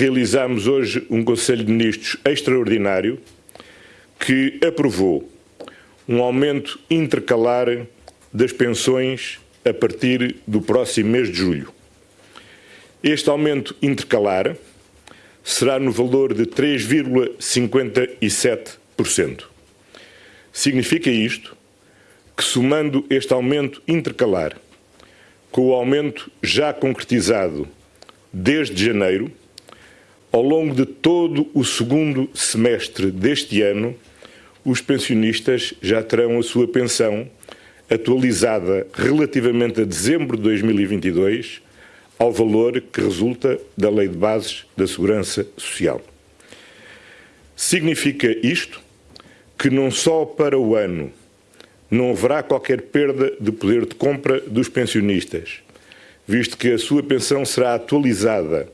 realizamos hoje um Conselho de Ministros extraordinário que aprovou um aumento intercalar das pensões a partir do próximo mês de julho. Este aumento intercalar será no valor de 3,57%. Significa isto que, somando este aumento intercalar com o aumento já concretizado desde janeiro, ao longo de todo o segundo semestre deste ano, os pensionistas já terão a sua pensão atualizada relativamente a dezembro de 2022 ao valor que resulta da Lei de Bases da Segurança Social. Significa isto que não só para o ano não haverá qualquer perda de poder de compra dos pensionistas, visto que a sua pensão será atualizada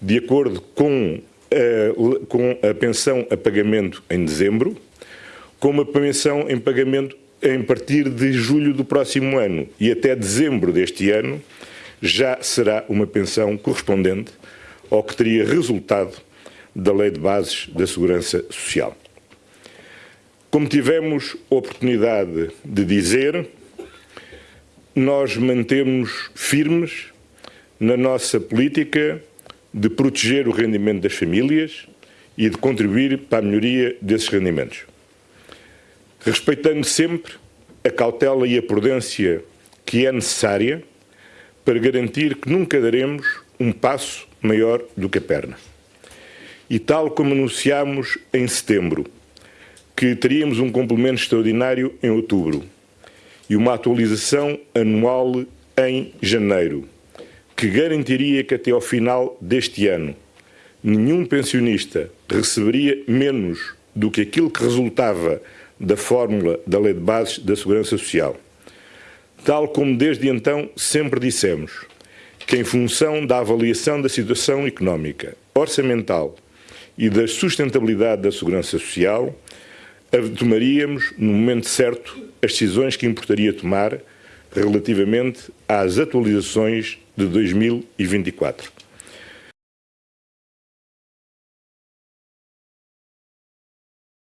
de acordo com a, com a pensão a pagamento em dezembro, com uma pensão em pagamento em partir de julho do próximo ano e até dezembro deste ano, já será uma pensão correspondente ao que teria resultado da Lei de Bases da Segurança Social. Como tivemos oportunidade de dizer, nós mantemos firmes na nossa política de proteger o rendimento das famílias e de contribuir para a melhoria desses rendimentos. Respeitando sempre a cautela e a prudência que é necessária para garantir que nunca daremos um passo maior do que a perna. E tal como anunciámos em setembro, que teríamos um complemento extraordinário em outubro e uma atualização anual em janeiro, que garantiria que até ao final deste ano nenhum pensionista receberia menos do que aquilo que resultava da fórmula da Lei de Bases da Segurança Social. Tal como desde então sempre dissemos, que em função da avaliação da situação económica, orçamental e da sustentabilidade da Segurança Social, tomaríamos, no momento certo, as decisões que importaria tomar relativamente às atualizações de 2024.